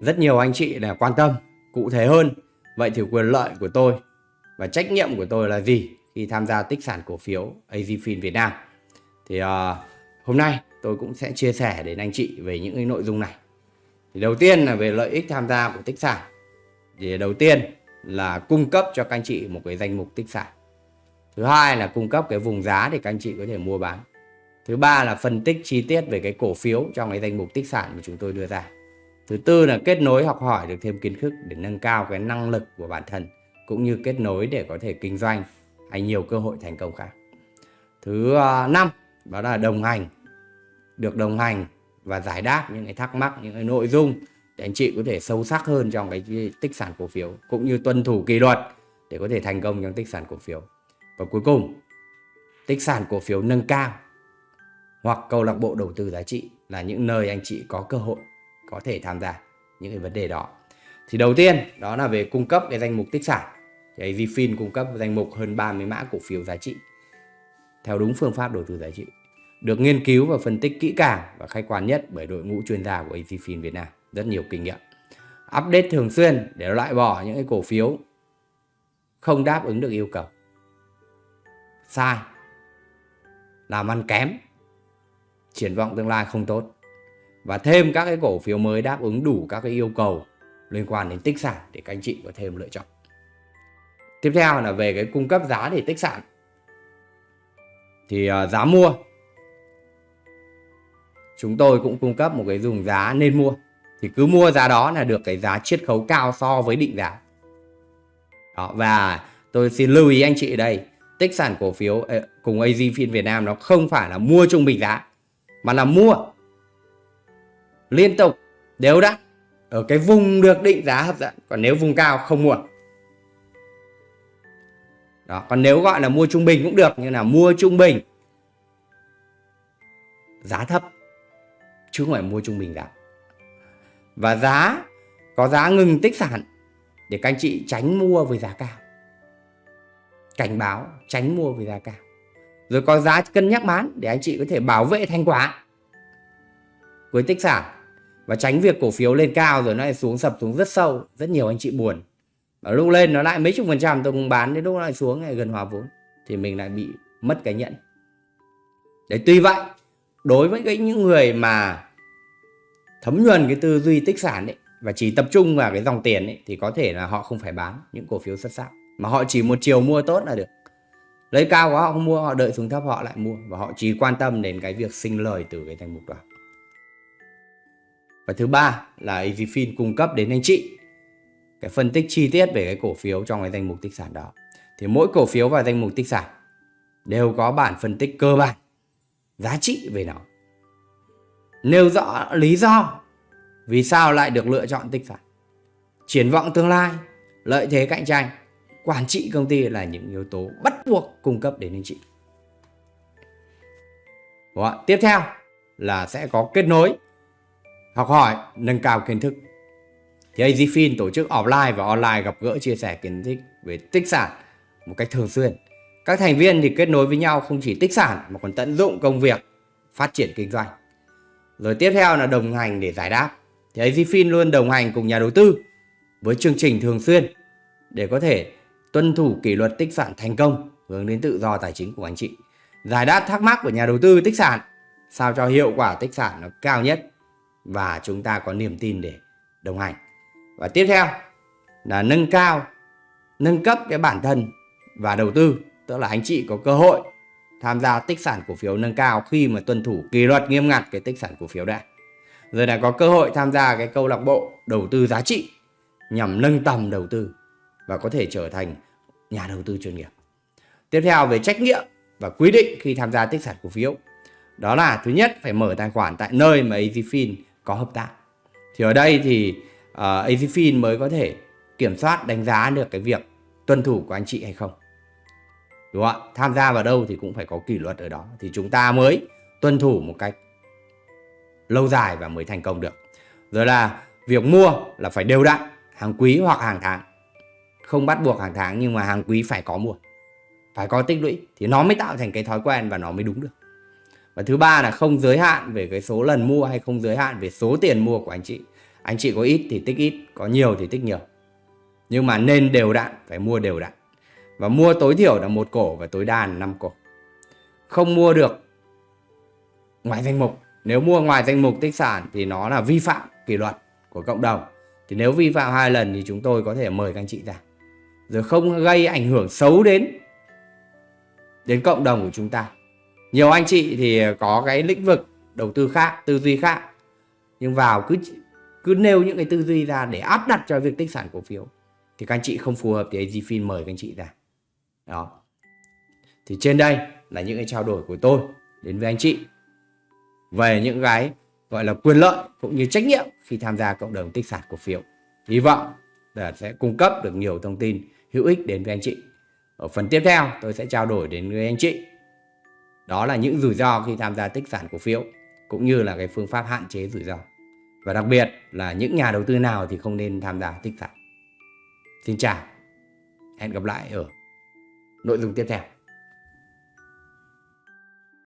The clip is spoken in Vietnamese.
rất nhiều anh chị là quan tâm cụ thể hơn vậy thì quyền lợi của tôi và trách nhiệm của tôi là gì khi tham gia tích sản cổ phiếu AZFIN Việt Nam? Thì uh, hôm nay tôi cũng sẽ chia sẻ đến anh chị về những cái nội dung này. Thì đầu tiên là về lợi ích tham gia của tích sản. Thì đầu tiên là cung cấp cho các anh chị một cái danh mục tích sản. Thứ hai là cung cấp cái vùng giá để các anh chị có thể mua bán. Thứ ba là phân tích chi tiết về cái cổ phiếu trong cái danh mục tích sản mà chúng tôi đưa ra thứ tư là kết nối học hỏi được thêm kiến thức để nâng cao cái năng lực của bản thân, cũng như kết nối để có thể kinh doanh. Hay nhiều cơ hội thành công khác. Thứ à, năm, đó là đồng hành. Được đồng hành và giải đáp những cái thắc mắc, những cái nội dung để anh chị có thể sâu sắc hơn trong cái tích sản cổ phiếu, cũng như tuân thủ kỷ luật để có thể thành công trong tích sản cổ phiếu. Và cuối cùng, tích sản cổ phiếu nâng cao hoặc câu lạc bộ đầu tư giá trị là những nơi anh chị có cơ hội có thể tham gia những cái vấn đề đó. Thì đầu tiên, đó là về cung cấp cái danh mục tích sản. Thì AZFIN cung cấp danh mục hơn 30 mã cổ phiếu giá trị, theo đúng phương pháp đầu tư giá trị, được nghiên cứu và phân tích kỹ càng và khách quan nhất bởi đội ngũ chuyên gia của AZFIN Việt Nam. Rất nhiều kinh nghiệm. Update thường xuyên để loại bỏ những cái cổ phiếu không đáp ứng được yêu cầu. Sai. Làm ăn kém. Triển vọng tương lai không tốt và thêm các cái cổ phiếu mới đáp ứng đủ các cái yêu cầu liên quan đến tích sản để các anh chị có thêm lựa chọn. Tiếp theo là về cái cung cấp giá để tích sản. Thì uh, giá mua. Chúng tôi cũng cung cấp một cái dùng giá nên mua. Thì cứ mua giá đó là được cái giá chiết khấu cao so với định giá. Đó, và tôi xin lưu ý anh chị ở đây tích sản cổ phiếu ờ, cùng AZ Fin Việt Nam nó không phải là mua trung bình giá mà là mua liên tục, đều đặn ở cái vùng được định giá hấp dẫn, còn nếu vùng cao không mua. Đó, còn nếu gọi là mua trung bình cũng được như là mua trung bình, giá thấp, chứ không phải mua trung bình giá và giá, có giá ngừng tích sản, để các anh chị tránh mua với giá cao. Cảnh báo, tránh mua với giá cao. Rồi có giá cân nhắc bán, để anh chị có thể bảo vệ thành quả với tích sản và tránh việc cổ phiếu lên cao rồi nó lại xuống, sập xuống rất sâu. Rất nhiều anh chị buồn. Và lúc lên nó lại mấy chục phần trăm, tôi cũng bán đến lúc nó lại xuống, lại gần hòa vốn. Thì mình lại bị mất cái nhận. Đấy, tuy vậy, đối với cái những người mà thấm nhuần cái tư duy tích sản ấy, và chỉ tập trung vào cái dòng tiền ấy, thì có thể là họ không phải bán những cổ phiếu xuất sắc. Mà họ chỉ một chiều mua tốt là được. Lấy cao quá họ không mua, họ đợi xuống thấp họ lại mua. Và họ chỉ quan tâm đến cái việc sinh lời từ cái thành mục đó và thứ ba là EasyFin cung cấp đến anh chị. Cái phân tích chi tiết về cái cổ phiếu trong cái danh mục tích sản đó. Thì mỗi cổ phiếu và danh mục tích sản đều có bản phân tích cơ bản, giá trị về nó. Nêu rõ lý do vì sao lại được lựa chọn tích sản. Triển vọng tương lai, lợi thế cạnh tranh, quản trị công ty là những yếu tố bắt buộc cung cấp đến anh chị. Đó. tiếp theo là sẽ có kết nối học hỏi, nâng cao kiến thức. Thì AZFIN tổ chức offline và online gặp gỡ chia sẻ kiến thức về tích sản một cách thường xuyên. Các thành viên thì kết nối với nhau không chỉ tích sản mà còn tận dụng công việc, phát triển kinh doanh. Rồi tiếp theo là đồng hành để giải đáp. Thì AZFIN luôn đồng hành cùng nhà đầu tư với chương trình thường xuyên để có thể tuân thủ kỷ luật tích sản thành công, hướng đến tự do tài chính của anh chị. Giải đáp thắc mắc của nhà đầu tư tích sản, sao cho hiệu quả tích sản nó cao nhất? Và chúng ta có niềm tin để đồng hành. Và tiếp theo là nâng cao, nâng cấp cái bản thân và đầu tư. Tức là anh chị có cơ hội tham gia tích sản cổ phiếu nâng cao khi mà tuân thủ kỷ luật nghiêm ngặt cái tích sản cổ phiếu đã. Rồi là có cơ hội tham gia cái câu lạc bộ đầu tư giá trị nhằm nâng tầm đầu tư và có thể trở thành nhà đầu tư chuyên nghiệp. Tiếp theo về trách nhiệm và quy định khi tham gia tích sản cổ phiếu. Đó là thứ nhất, phải mở tài khoản tại nơi mà easyfin có hợp tác. Thì ở đây thì ờ, uh, AZFIN mới có thể kiểm soát đánh giá được cái việc tuân thủ của anh chị hay không. Đúng không ạ? Tham gia vào đâu thì cũng phải có kỷ luật ở đó. Thì chúng ta mới tuân thủ một cách lâu dài và mới thành công được. Rồi là việc mua là phải đều đặn hàng quý hoặc hàng tháng. Không bắt buộc hàng tháng nhưng mà hàng quý phải có mua. Phải có tích lũy thì nó mới tạo thành cái thói quen và nó mới đúng được và thứ ba là không giới hạn về cái số lần mua hay không giới hạn về số tiền mua của anh chị. Anh chị có ít thì tích ít, có nhiều thì tích nhiều. Nhưng mà nên đều đặn phải mua đều đặn và mua tối thiểu là một cổ và tối đa là 5 cổ. Không mua được ngoài danh mục. Nếu mua ngoài danh mục tích sản thì nó là vi phạm kỷ luật của cộng đồng. Thì nếu vi phạm hai lần thì chúng tôi có thể mời các anh chị ra. Rồi không gây ảnh hưởng xấu đến đến cộng đồng của chúng ta nhiều anh chị thì có cái lĩnh vực đầu tư khác, tư duy khác. Nhưng vào cứ cứ nêu những cái tư duy ra để áp đặt cho việc tích sản cổ phiếu, thì các anh chị không phù hợp thì AZFIN mời các anh chị ra. Đó. Thì trên đây là những cái trao đổi của tôi đến với anh chị về những cái gọi là quyền lợi cũng như trách nhiệm khi tham gia cộng đồng tích sản cổ phiếu. Hy vọng là sẽ cung cấp được nhiều thông tin hữu ích đến với anh chị. Ở phần tiếp theo, tôi sẽ trao đổi đến với anh chị đó là những rủi ro khi tham gia tích sản cổ phiếu, cũng như là cái phương pháp hạn chế rủi ro. Và đặc biệt là những nhà đầu tư nào thì không nên tham gia tích sản. Xin chào, hẹn gặp lại ở nội dung tiếp theo.